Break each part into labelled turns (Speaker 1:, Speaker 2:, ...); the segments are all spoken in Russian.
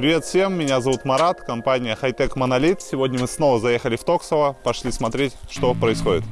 Speaker 1: Привет всем, меня зовут Марат, компания Hightech Monolith. Сегодня мы снова заехали в Токсово, пошли смотреть, что происходит.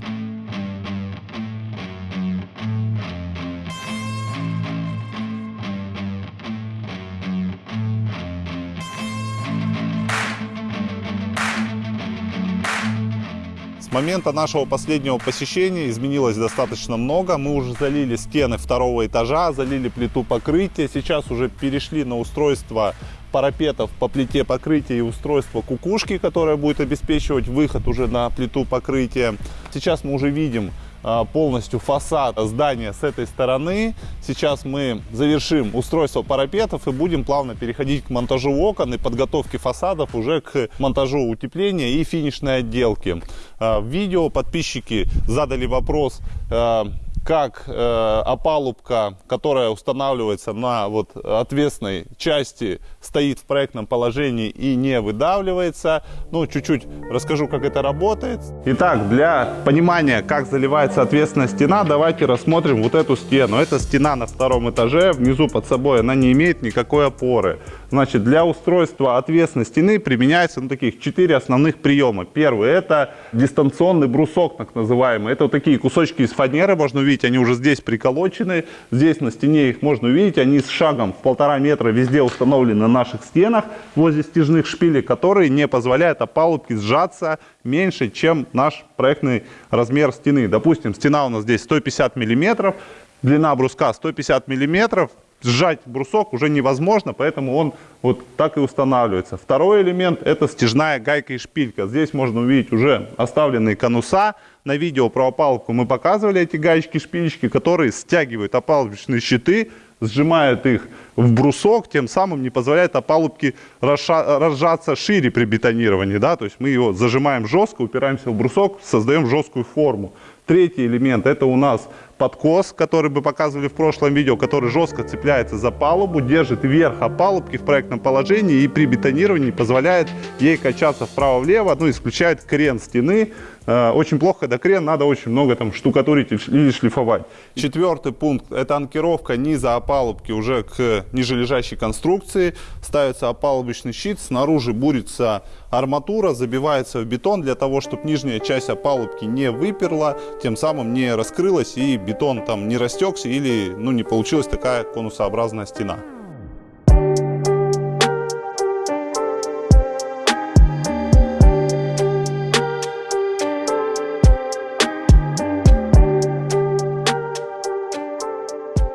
Speaker 1: С момента нашего последнего посещения изменилось достаточно много. Мы уже залили стены второго этажа, залили плиту покрытия. Сейчас уже перешли на устройство парапетов по плите покрытия и устройство кукушки, которое будет обеспечивать выход уже на плиту покрытия. Сейчас мы уже видим а, полностью фасад здания с этой стороны. Сейчас мы завершим устройство парапетов и будем плавно переходить к монтажу окон и подготовке фасадов уже к монтажу утепления и финишной отделки. А, в видео подписчики задали вопрос а, как э, опалубка, которая устанавливается на вот отвесной части, стоит в проектном положении и не выдавливается. Ну, чуть-чуть расскажу, как это работает. Итак, для понимания, как заливается ответственная стена, давайте рассмотрим вот эту стену. Это стена на втором этаже, внизу под собой она не имеет никакой опоры. Значит, для устройства отвесной стены применяется ну, таких четыре основных приема. Первый – это дистанционный брусок, так называемый. Это вот такие кусочки из фанеры, можно увидеть, они уже здесь приколочены. Здесь на стене их можно увидеть. Они с шагом в полтора метра везде установлены на наших стенах возле стяжных шпилей, которые не позволяют опалубке сжаться меньше, чем наш проектный размер стены. Допустим, стена у нас здесь 150 миллиметров, длина бруска 150 миллиметров, сжать брусок уже невозможно, поэтому он вот так и устанавливается. Второй элемент это стяжная гайка и шпилька. Здесь можно увидеть уже оставленные конуса. На видео про опалубку мы показывали эти гаечки-шпилечки, которые стягивают опалубочные щиты, сжимают их в брусок, тем самым не позволяет опалубке разжаться шире при бетонировании. Да? То есть мы его зажимаем жестко, упираемся в брусок, создаем жесткую форму. Третий элемент это у нас подкос, который мы показывали в прошлом видео, который жестко цепляется за палубу, держит верх опалубки в проектном положении и при бетонировании позволяет ей качаться вправо-влево, ну, исключает крен стены. Э, очень плохо, когда крен, надо очень много там штукатурить или шлифовать. Четвертый пункт – это анкировка низа опалубки уже к нижележащей конструкции. Ставится опалубочный щит, снаружи бурится арматура, забивается в бетон для того, чтобы нижняя часть опалубки не выперла, тем самым не раскрылась и бетон там не растекся или ну, не получилась такая конусообразная стена.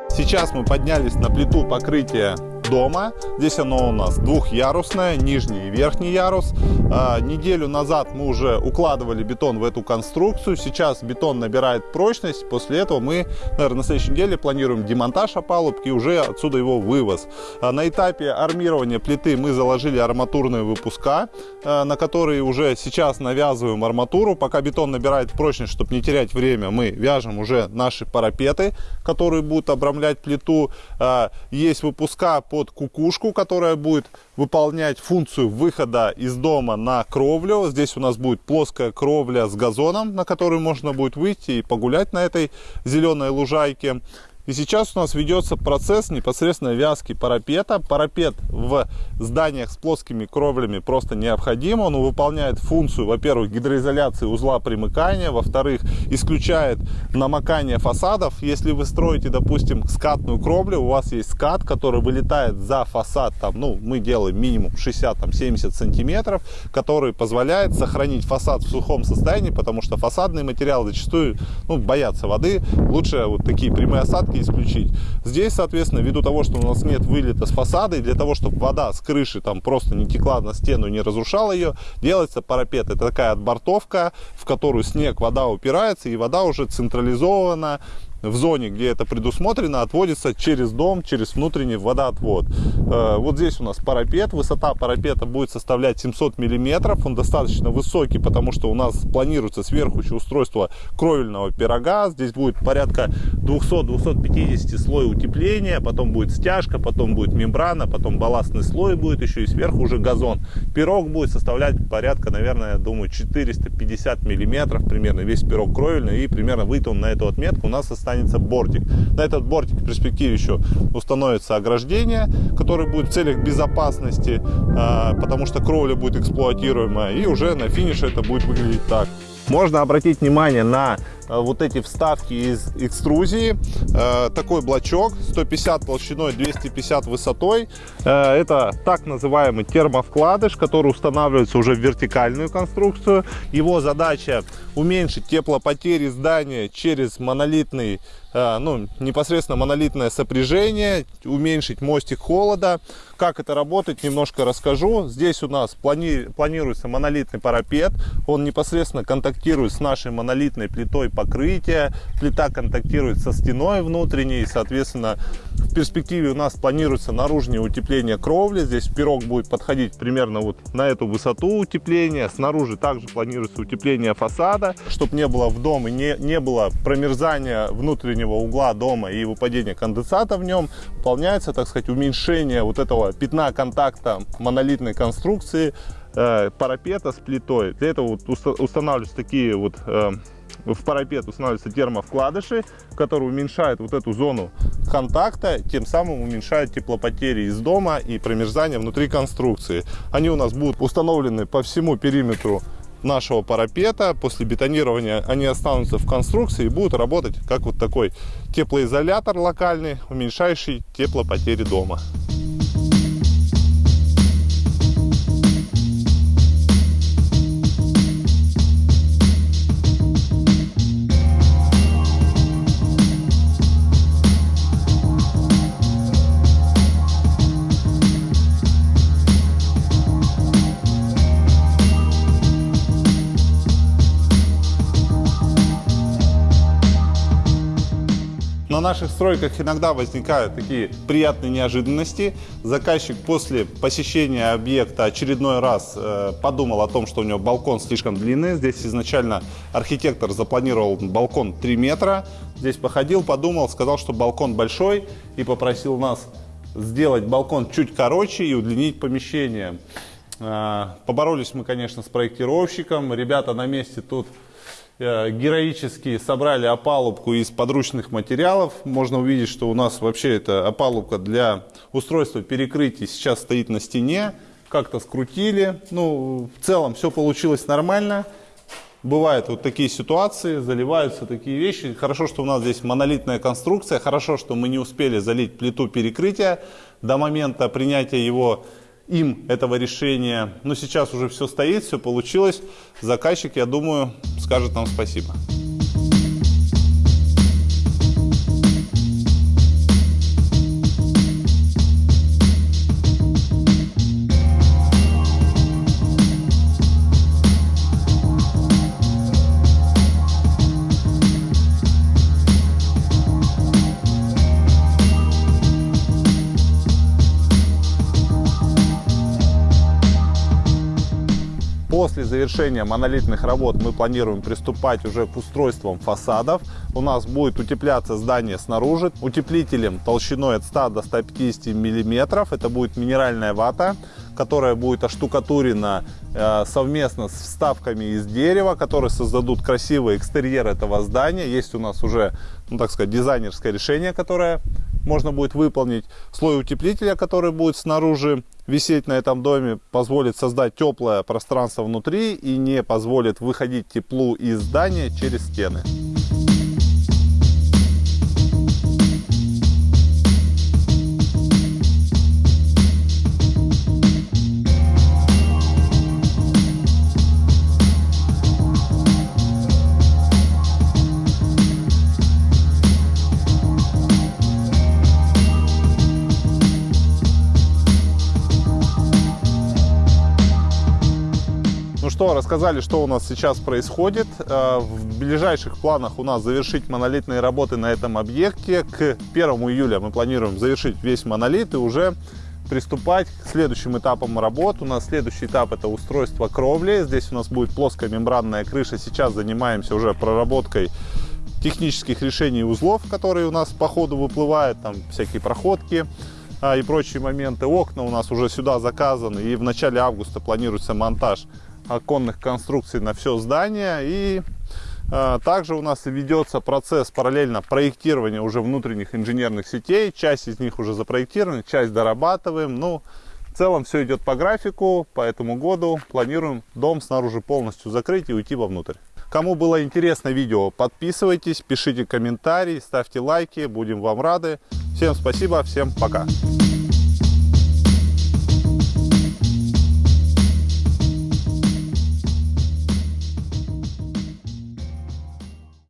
Speaker 1: Сейчас мы поднялись на плиту покрытия дома. Здесь оно у нас двухъярусное, нижний и верхний ярус. А, неделю назад мы уже укладывали бетон в эту конструкцию. Сейчас бетон набирает прочность. После этого мы, наверное, на следующей неделе планируем демонтаж опалубки и уже отсюда его вывоз. А, на этапе армирования плиты мы заложили арматурные выпуска, а, на которые уже сейчас навязываем арматуру. Пока бетон набирает прочность, чтобы не терять время, мы вяжем уже наши парапеты, которые будут обрамлять плиту. Есть выпуска под кукушку, которая будет выполнять функцию выхода из дома на кровлю. Здесь у нас будет плоская кровля с газоном, на которую можно будет выйти и погулять на этой зеленой лужайке. И сейчас у нас ведется процесс непосредственно вязки парапета. Парапет в зданиях с плоскими кровлями просто необходим. Он выполняет функцию, во-первых, гидроизоляции узла примыкания, во-вторых, исключает намокание фасадов. Если вы строите, допустим, скатную кровлю, у вас есть скат, который вылетает за фасад, там, ну, мы делаем минимум 60-70 сантиметров, который позволяет сохранить фасад в сухом состоянии, потому что фасадные материалы зачастую ну, боятся воды. Лучше вот такие прямые осадки парки исключить. Здесь, соответственно, ввиду того, что у нас нет вылета с фасада, и для того, чтобы вода с крыши там просто не текла на стену и не разрушала ее, делается парапет. Это такая отбортовка, в которую снег, вода упирается, и вода уже централизована в зоне, где это предусмотрено, отводится через дом, через внутренний водоотвод. Э, вот здесь у нас парапет. Высота парапета будет составлять 700 миллиметров. Он достаточно высокий, потому что у нас планируется сверху еще устройство кровельного пирога. Здесь будет порядка 200-250 слой утепления. Потом будет стяжка, потом будет мембрана, потом балластный слой будет еще и сверху уже газон. Пирог будет составлять порядка, наверное, я думаю, 450 миллиметров примерно. Весь пирог кровельный и примерно выйдет он на эту отметку. У нас останется останется бортик. На этот бортик в перспективе еще установится ограждение, которое будет в целях безопасности, а, потому что кровля будет эксплуатируемая. И уже на финише это будет выглядеть так. Можно обратить внимание на вот эти вставки из экструзии. Э, такой блочок 150 толщиной, 250 высотой. Э, это так называемый термовкладыш, который устанавливается уже в вертикальную конструкцию. Его задача уменьшить теплопотери здания через монолитный ну, непосредственно монолитное сопряжение, уменьшить мостик холода. Как это работает, немножко расскажу. Здесь у нас плани планируется монолитный парапет. Он непосредственно контактирует с нашей монолитной плитой покрытия. Плита контактирует со стеной внутренней. Соответственно, в перспективе у нас планируется наружное утепление кровли. Здесь пирог будет подходить примерно вот на эту высоту утепления. Снаружи также планируется утепление фасада, чтобы не было в дом и не, не было промерзания внутреннего угла дома и выпадения конденсата в нем. Выполняется, так сказать, уменьшение вот этого пятна контакта монолитной конструкции э, парапета с плитой. Для этого вот устанавливаются такие вот э, в парапет устанавливаются термовкладыши, которые уменьшают вот эту зону контакта, тем самым уменьшают теплопотери из дома и промерзание внутри конструкции. Они у нас будут установлены по всему периметру нашего парапета. После бетонирования они останутся в конструкции и будут работать как вот такой теплоизолятор локальный, уменьшающий теплопотери дома. Наших стройках иногда возникают такие приятные неожиданности. Заказчик после посещения объекта очередной раз э, подумал о том, что у него балкон слишком длинный. Здесь изначально архитектор запланировал балкон 3 метра. Здесь походил, подумал, сказал, что балкон большой и попросил нас сделать балкон чуть короче и удлинить помещение. Э, поборолись мы, конечно, с проектировщиком. Ребята на месте тут героически собрали опалубку из подручных материалов. Можно увидеть, что у нас вообще эта опалубка для устройства перекрытий сейчас стоит на стене. Как-то скрутили. Ну, в целом все получилось нормально. Бывают вот такие ситуации, заливаются такие вещи. Хорошо, что у нас здесь монолитная конструкция. Хорошо, что мы не успели залить плиту перекрытия до момента принятия его им этого решения. Но сейчас уже все стоит, все получилось. Заказчик, я думаю, скажет нам спасибо. После завершения монолитных работ мы планируем приступать уже к устройствам фасадов. У нас будет утепляться здание снаружи утеплителем толщиной от 100 до 150 миллиметров. Это будет минеральная вата, которая будет оштукатурена э, совместно с вставками из дерева, которые создадут красивый экстерьер этого здания. Есть у нас уже, ну так сказать, дизайнерское решение, которое можно будет выполнить. Слой утеплителя, который будет снаружи висеть на этом доме, позволит создать теплое пространство внутри и не позволит выходить теплу из здания через стены. Что, рассказали, что у нас сейчас происходит. Э, в ближайших планах у нас завершить монолитные работы на этом объекте. К 1 июля мы планируем завершить весь монолит и уже приступать к следующим этапам работ. У нас следующий этап это устройство кровли. Здесь у нас будет плоская мембранная крыша. Сейчас занимаемся уже проработкой технических решений узлов, которые у нас по ходу выплывают, там всякие проходки а, и прочие моменты. Окна у нас уже сюда заказаны и в начале августа планируется монтаж оконных конструкций на все здание. И А, Также у нас ведется процесс параллельно проектирования уже внутренних инженерных сетей. Часть из них уже запроектирована, часть дорабатываем. Ну, в целом все идет по графику. По этому году планируем дом снаружи полностью закрыть и уйти вовнутрь. Кому было интересно видео, подписывайтесь, пишите комментарии, ставьте лайки. Будем вам рады. Всем спасибо, всем пока.